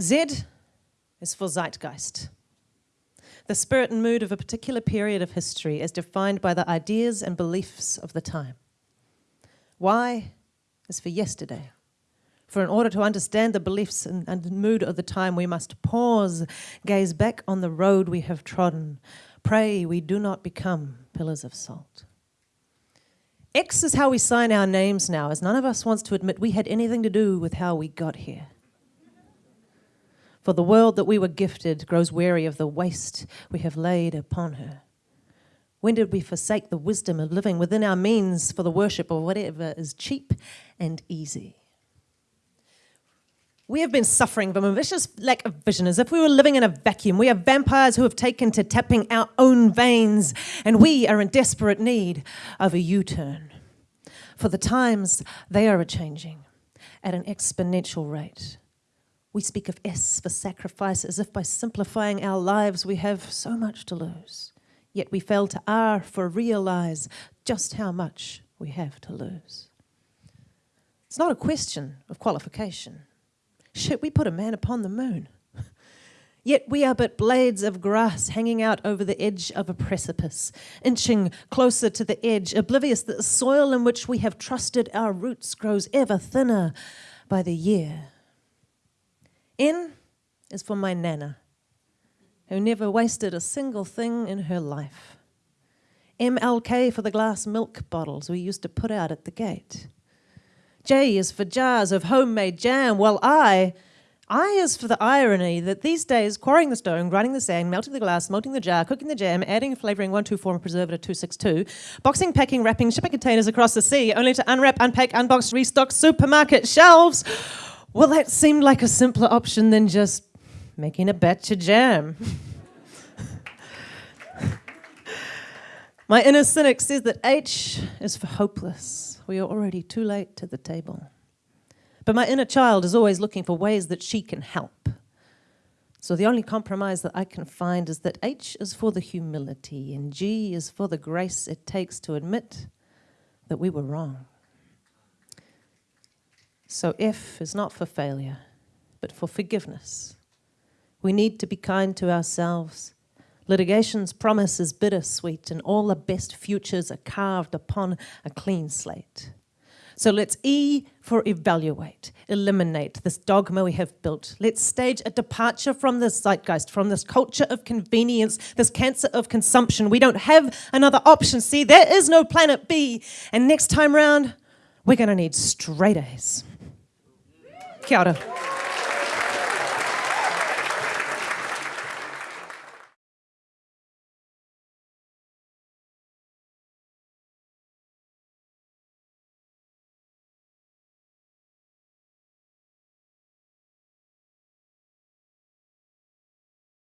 Z is for zeitgeist. The spirit and mood of a particular period of history is defined by the ideas and beliefs of the time. Y is for yesterday. For in order to understand the beliefs and, and mood of the time, we must pause, gaze back on the road we have trodden, pray we do not become pillars of salt. X is how we sign our names now, as none of us wants to admit we had anything to do with how we got here. For the world that we were gifted grows weary of the waste we have laid upon her. When did we forsake the wisdom of living within our means for the worship of whatever is cheap and easy? We have been suffering from a vicious lack of vision, as if we were living in a vacuum. We are vampires who have taken to tapping our own veins, and we are in desperate need of a U turn. For the times, they are a changing at an exponential rate. We speak of S for sacrifice as if by simplifying our lives we have so much to lose. Yet we fail to R for realize just how much we have to lose. It's not a question of qualification. Shit, we put a man upon the moon. Yet we are but blades of grass hanging out over the edge of a precipice, inching closer to the edge, oblivious that the soil in which we have trusted our roots grows ever thinner by the year. N is for my Nana, who never wasted a single thing in her life. MLK for the glass milk bottles we used to put out at the gate. J is for jars of homemade jam, while I, I is for the irony that these days quarrying the stone, grinding the sand, melting the glass, melting the jar, cooking the jam, adding flavouring 124 and preservative 262, boxing, packing, wrapping, shipping containers across the sea, only to unwrap, unpack, unbox, restock supermarket shelves. Well, that seemed like a simpler option than just making a batch of jam. My inner cynic says that H is for hopeless we are already too late to the table. But my inner child is always looking for ways that she can help. So the only compromise that I can find is that H is for the humility and G is for the grace it takes to admit that we were wrong. So if is not for failure, but for forgiveness. We need to be kind to ourselves Litigation's promise is bittersweet, and all the best futures are carved upon a clean slate. So let's E for evaluate, eliminate this dogma we have built. Let's stage a departure from this zeitgeist, from this culture of convenience, this cancer of consumption. We don't have another option. See, there is no planet B. And next time round, we're going to need straight A's. Kia ora.